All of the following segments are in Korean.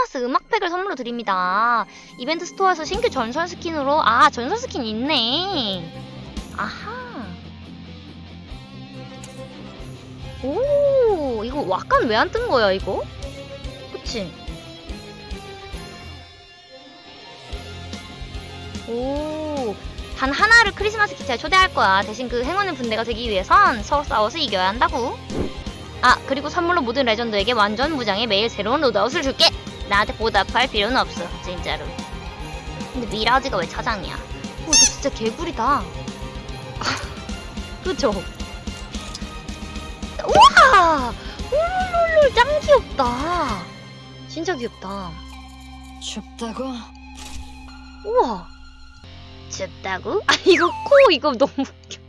크리스마스 음악팩을 선물로 드립니다. 이벤트 스토어에서 신규 전설 스킨으로 아 전설 스킨 있네. 아하. 오 이거 약간 왜안 뜬 거야 이거? 그치? 오. 단 하나를 크리스마스 기차에 초대할 거야. 대신 그 행운의 분대가 되기 위해선 서로 싸워서 이겨야 한다고. 아, 그리고 선물로 모든 레전드에게 완전 무장의 매일 새로운 loadout을 줄게. 나한테 보답할 필요는 없어, 진짜로. 근데 미라지가 왜 차장이야? 어, 이거 진짜 개구리다. 그죠? 우와! 롤롤롤 짱 귀엽다. 진짜 귀엽다. 춥다고? 우와. 춥다고? 아, 이거 코, 이거 너무 웃겨.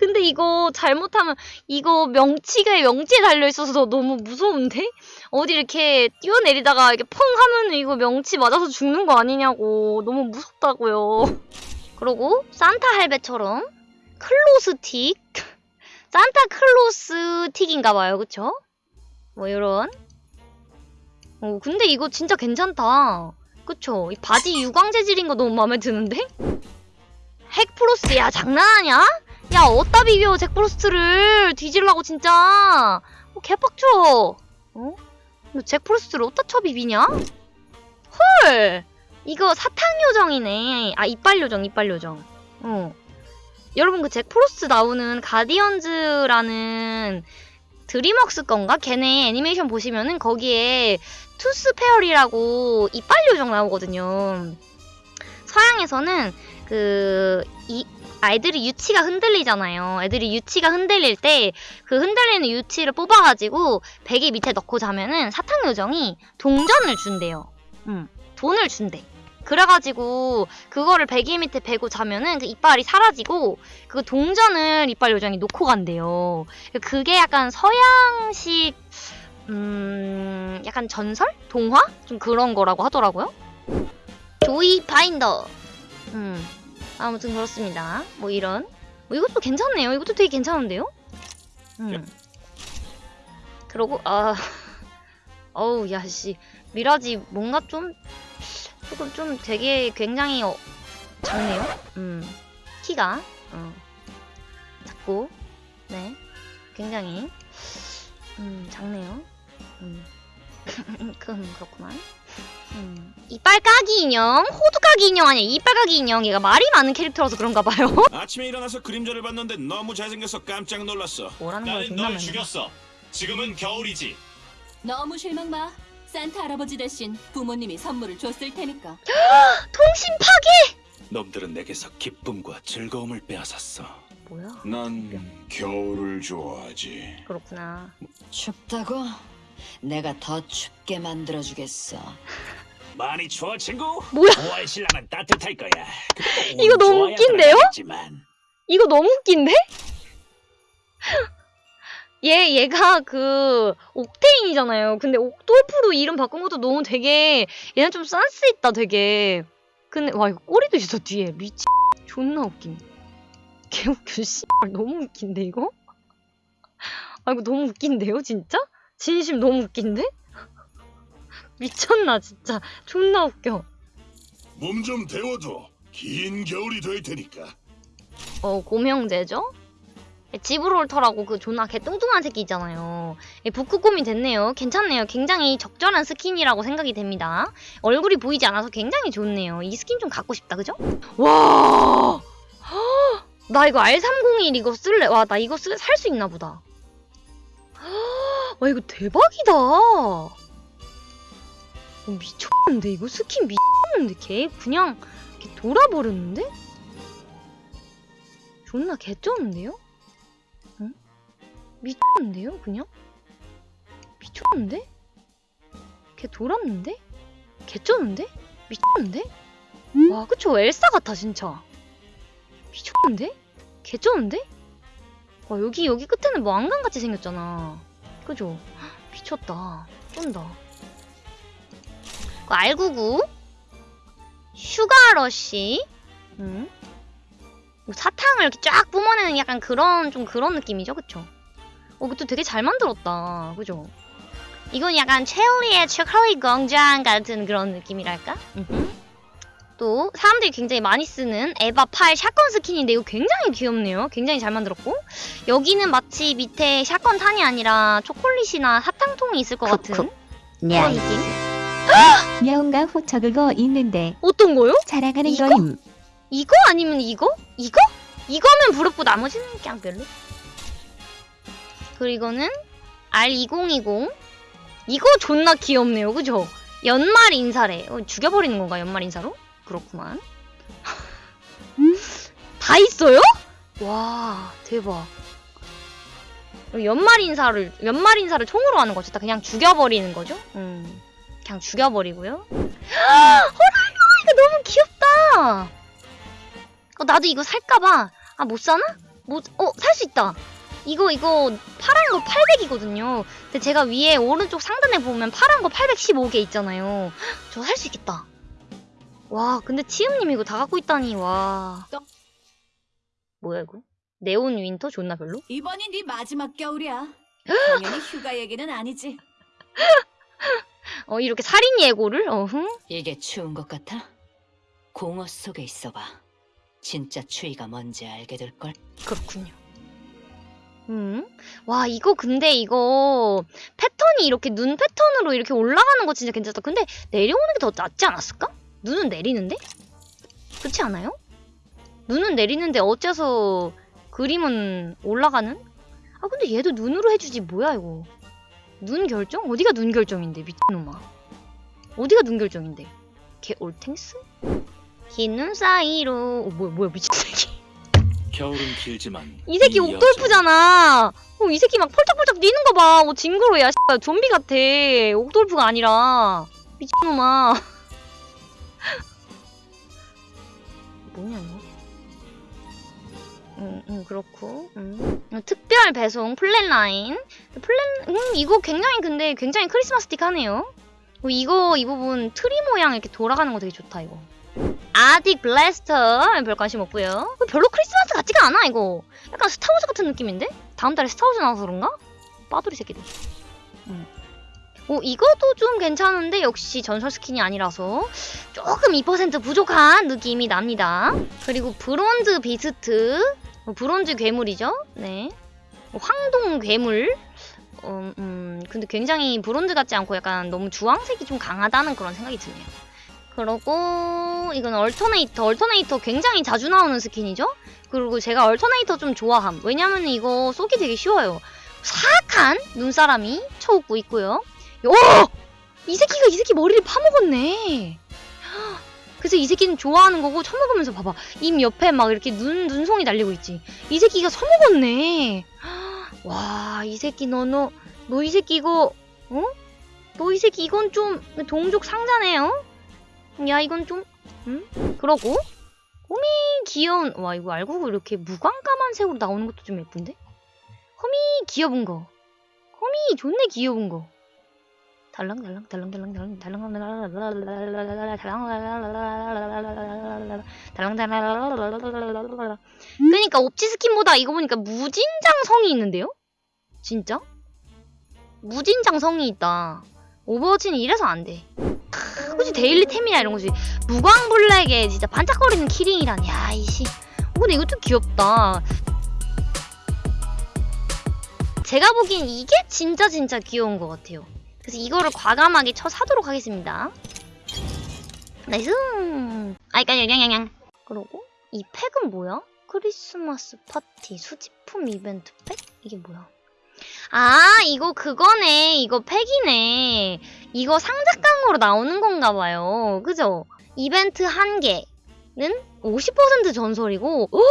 근데 이거 잘못하면 이거 명치가 명치에 달려있어서 너무 무서운데? 어디 이렇게 뛰어내리다가 이렇게 펑 하면 이거 명치 맞아서 죽는 거 아니냐고. 너무 무섭다고요. 그리고 산타 할배처럼 클로스 틱? 산타 클로스 틱인가봐요. 그쵸? 뭐 이런. 어, 근데 이거 진짜 괜찮다. 그쵸? 이 바지 유광 재질인 거 너무 마음에 드는데? 잭프로스트 야 장난하냐? 야 어디다 비벼 잭프로스트를 뒤질라고 진짜 어, 개빡쳐 어? 너 잭프로스트를 어디다 쳐 비비냐? 헐 이거 사탕 요정이네 아 이빨 요정 이빨 요정 어 여러분 그 잭프로스트 나오는 가디언즈라는 드림웍스 건가? 걔네 애니메이션 보시면은 거기에 Tooth Fairy라고 이빨 요정 나오거든요. 서양에서는 그 이 아이들이 유치가 흔들리잖아요. 애들이 유치가 흔들릴 때 그 흔들리는 유치를 뽑아가지고 베개 밑에 넣고 자면은 사탕 요정이 동전을 준대요. 음, 돈을 준대. 그래가지고 그거를 베개 밑에 베고 자면은 그 이빨이 사라지고 그 동전을 이빨 요정이 놓고 간대요. 그게 약간 서양식 음, 약간 전설? 동화? 좀 그런 거라고 하더라고요. 조이 바인더. 음, 아무튼 그렇습니다. 뭐 이런. 뭐 이것도 괜찮네요. 이것도 되게 괜찮은데요? 음. 그러고, 아, 어우, 야, 씨. 미라지 뭔가 좀, 조금 좀 되게 굉장히 어, 작네요. 음, 키가. 어, 작고, 네. 굉장히, 음, 작네요. 음. 그럼 그렇구만. 음. 이빨 까기 인형, 호두 까기 인형 아니야. 이빨 까기 인형. 얘가 말이 많은 캐릭터라서 그런가 봐요. 아침에 일어나서 그림자를 봤는데 너무 잘생겨서 깜짝 놀랐어. 뭐라는 거야, 나는 널. 죽였어. 지금은 겨울이지. 너무 실망 마. 산타 할아버지 대신 부모님이 선물을 줬을 테니까. 통신 파괴! 놈들은 내게서 기쁨과 즐거움을 빼앗았어. 뭐야? 난 겨울을 좋아하지. 그렇구나. 춥다고? 내가 더 춥게 만들어 주겠어. 많이 추워 친구? 뭐야? 5월 신랑은 따뜻할 거야. 이거 운 너무 웃긴데요? 들어가겠지만. 이거 너무 웃긴데? 얘, 얘가 그, 옥테인이잖아요. 근데 옥돌프로 이름 바꾼 것도 너무 되게, 얘는 좀 센스 있다, 되게. 근데, 와, 이거 꼬리도 있어, 뒤에. 미치. 존나 웃긴. 개 웃겨, 씨. 너무 웃긴데, 이거? 아, 이거 너무 웃긴데요, 진짜? 진심 너무 웃긴데? 미쳤나, 진짜. 존나 웃겨. 몸 좀 데워둬. 긴 겨울이 될 테니까. 어, 고명제죠? 지브롤터라고 그 존나 개 뚱뚱한 새끼 있잖아요. 예, 북극곰이 됐네요. 괜찮네요. 굉장히 적절한 스킨이라고 생각이 됩니다. 얼굴이 보이지 않아서 굉장히 좋네요. 이 스킨 좀 갖고 싶다, 그죠? 와! 헉! 나 이거 R301 이거 쓸래. 와, 나 이거 살수 있나 보다. 헉! 와, 이거 대박이다. 어, 미쳤는데, 이거 스킨 미쳤는데, 걔 그냥 이렇게 돌아버렸는데? 존나 개쩌는데요? 응? 미쳤는데요, 그냥? 미쳤는데? 개 돌았는데? 개쩌는데? 미쳤는데? 와, 그쵸? 엘사 같아, 진짜. 미쳤는데? 개쩌는데? 와, 여기, 여기 끝에는 뭐 안강같이 생겼잖아. 그죠? 헉, 미쳤다. 쩐다. 그 R99. Sugar Rush. 응? 뭐 사탕을 이렇게 쫙 뿜어내는 약간 그런 좀 그런 느낌이죠, 그쵸? 어, 그것도 되게 잘 만들었다, 그죠? 이건 약간 첼리의 초콜릿 공장 같은 그런 느낌이랄까? 음흠. 또 사람들이 굉장히 많이 쓰는 에바 8 샷건 스킨인데 이거 굉장히 귀엽네요. 굉장히 잘 만들었고 여기는 마치 밑에 샷건 탄이 아니라 초콜릿이나 사탕통이 있을 것 같은. 그런 냐, 느낌. 호쳐 그거 있는데 어떤 거요? 자랑하는 이거? 거임. 이거 아니면 이거? 이거? 이거면 부럽고 나머지는 그냥 별로. 그리고 이거는 R2020. 이거 존나 귀엽네요. 그죠? 연말 인사래. 어, 죽여버리는 건가, 연말 인사로? 그렇구만. 다 있어요? 와, 대박. 연말 인사를, 연말 인사를 총으로 하는 거죠. 그냥 죽여버리는 거죠? 음. 그냥 죽여버리고요. 호랄로! 이거 너무 귀엽다! 어, 나도 이거 살까봐. 아, 못 사나? 못, 어, 살 수 있다. 이거, 이거, 파란 거 800이거든요. 근데 제가 위에 오른쪽 상단에 보면 파란 거 815개 있잖아요. 저 살 수 있겠다. 와, 근데 치음님 이거 다 갖고 있다니, 와. 뭐야, 이거? Neon Winter 존나 별로? 이번이 네 마지막 겨울이야. 당연히 휴가 얘기는 아니지. 어, 이렇게 살인 예고를? 어흥? 이게 추운 것 같아? 공허 속에 있어봐. 진짜 추위가 뭔지 알게 될걸. 그렇군요. 음. 와, 이거 근데 이거 패턴이 이렇게 눈 패턴으로 이렇게 올라가는 거 진짜 괜찮다. 근데 내려오는 게 더 낫지 않았을까? 눈은 내리는데? 그렇지 않아요? 눈은 내리는데 어째서 그림은 올라가는? 아, 근데 얘도 눈으로 해주지. 뭐야, 이거. 눈 결정? 어디가 눈 결정인데, 미친놈아. 어디가 눈 결정인데? 걔 올탱스? 흰 눈 사이로. 어, 뭐야, 뭐야, 미친 새끼. 겨울은 길지만 이 새끼 옥돌프잖아. 어, 이 새끼 막 펄쩍펄쩍 뛰는 거 봐. 어, 징그러야. 씨발, 좀비 같아. 옥돌프가 아니라. 미친놈아. 뭐냐, 이거? 응, 응, 그렇고. 응. 어, 특별 배송 Flatline. Flat, 음, 이거 굉장히 근데 굉장히 크리스마스틱 하네요. 어, 이거, 이 부분 트리 모양 이렇게 돌아가는 거 되게 좋다, 이거. Arctic Blaster 별 관심 없고요. 어, 별로 크리스마스 같지가 않아 이거. 약간 스타워즈 같은 느낌인데? 다음 달에 스타워즈 나와서 그런가? 빠돌이 새끼들. 음. 오 이것도 좀 괜찮은데 역시 전설 스킨이 아니라서 조금 2% 부족한 느낌이 납니다. 그리고 Bronze Beast, 어, 브론즈 괴물이죠. 네. 어, 황동 괴물. 음, 음, 근데 굉장히 브론즈 같지 않고 약간 너무 주황색이 좀 강하다는 그런 생각이 드네요. 그러고 이건 Alternator Alternator 굉장히 자주 나오는 스킨이죠 그리고 제가 Alternator 좀 좋아함 왜냐면 이거 쏘기 되게 쉬워요 사악한 눈사람이 쳐웃고 있고요 오! 이 새끼가 이 새끼 머리를 파먹었네 그래서 이 새끼는 좋아하는 거고 처먹으면서 봐봐. 입 옆에 막 이렇게 눈, 눈송이 달리고 있지. 이 새끼가 처먹었네. 와 이 새끼 너 너 너 이 새끼 이거 어? 너 이 새끼 이건 좀 동족 상자네요? 야 이건 좀 음? 그러고 호미 귀여운 와 이거 알고 이렇게 무광까만 색으로 나오는 것도 좀 예쁜데? 호미 귀여운 거. 호미 존내 귀여운 거 달랑달랑 달랑 달랑 달랑 달랑 달랑 달랑 그러니까 옵치 스킨보다 이거 보니까 무진장 성의 있는데요? 진짜? 무진장 성의 있다. 오버워치는 이래서 안돼. 그치 daily 템이나 이런 거지. 무광블랙에 진짜 반짝거리는 키링이란 야 이씨. 어, 근데 이것도 귀엽다. 제가 보기엔 이게 진짜 진짜 귀여운 것 같아요 그래서 이거를 과감하게 쳐 사도록 하겠습니다 나이스 아이까 양양양 그러고 이 팩은 뭐야? 크리스마스 파티 수집품 이벤트 팩? 이게 뭐야? 아 이거 그거네 이거 팩이네 이거 상자깡으로 나오는 건가 봐요. 그죠? 이벤트 한 개는 50% 전설이고 오!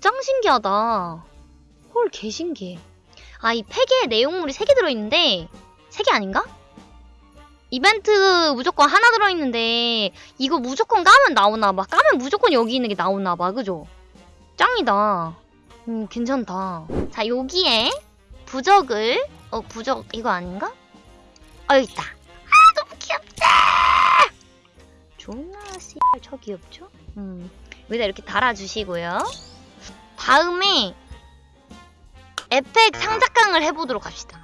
짱 신기하다. 헐 개신기해. 아 이 팩에 내용물이 3개 들어있는데 3개 아닌가? 이벤트 무조건 하나 들어있는데 이거 무조건 까면 나오나봐. 까면 무조건 여기 있는 게 나오나봐. 그죠? 짱이다. 음 괜찮다. 자 여기에 부적을 어 부적 이거 아닌가? 어 있다. 아 너무 귀엽다. 존나 씨발 저 귀엽죠? 음 여기다 이렇게 달아주시고요. 다음에 에펙 상자깡을 해보도록 합시다.